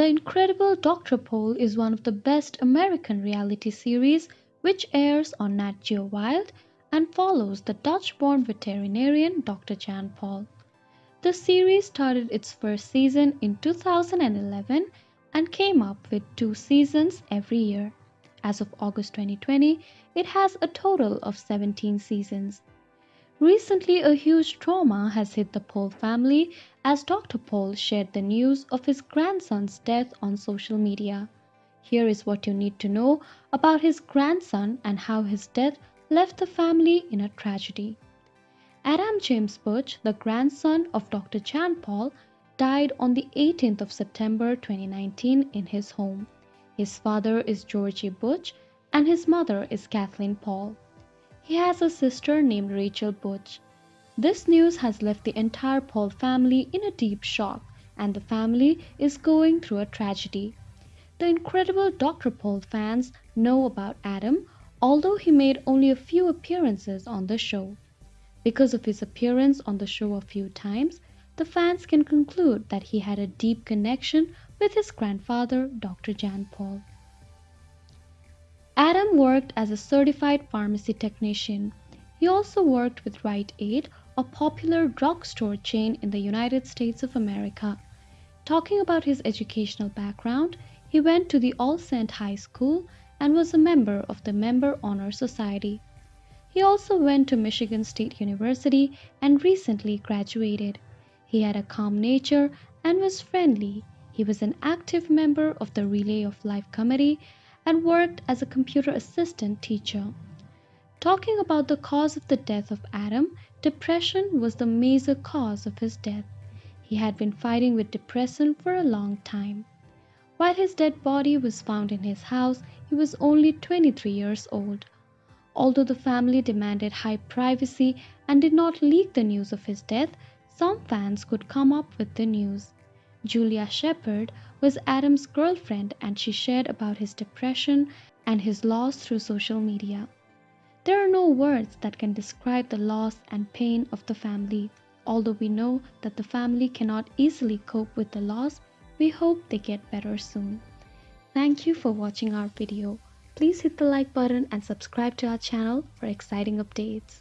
The Incredible Dr. Pol is one of the best American reality series which airs on Nat Geo Wild and follows the Dutch-born veterinarian Dr. Jan Pol. The series started its first season in 2011 and came up with two seasons every year. As of August 2020, it has a total of 17 seasons. Recently, a huge trauma has hit the Pol family as Dr. Pol shared the news of his grandson's death on social media. Here is what you need to know about his grandson and how his death left the family in a tragedy. Adam James Butch, the grandson of Dr. Jan Pol, died on the 18th of September 2019 in his home. His father is Georgie Butch and his mother is Kathleen Pol. He has a sister named Rachel Butch. This news has left the entire Pol family in a deep shock, and the family is going through a tragedy. The incredible Dr. Pol fans know about Adam, although he made only a few appearances on the show. Because of his appearance on the show a few times, the fans can conclude that he had a deep connection with his grandfather, Dr. Jan Pol. Adam worked as a certified pharmacy technician. He also worked with Rite Aid, a popular drugstore chain in the United States of America. Talking about his educational background, he went to the All Saint High School and was a member of the Member Honor Society. He also went to Michigan State University and recently graduated. He had a calm nature and was friendly. He was an active member of the Relay of Life Committee and worked as a computer assistant teacher. Talking about the cause of the death of Adam, depression was the major cause of his death. He had been fighting with depression for a long time. While his dead body was found in his house, he was only 23 years old. Although the family demanded high privacy and did not leak the news of his death, some fans could come up with the news. Julia Shepard was Adam's girlfriend and she shared about his depression and his loss through social media. There are no words that can describe the loss and pain of the family. Although we know that the family cannot easily cope with the loss, we hope they get better soon. Thank you for watching our video. Please hit the like button and subscribe to our channel for exciting updates.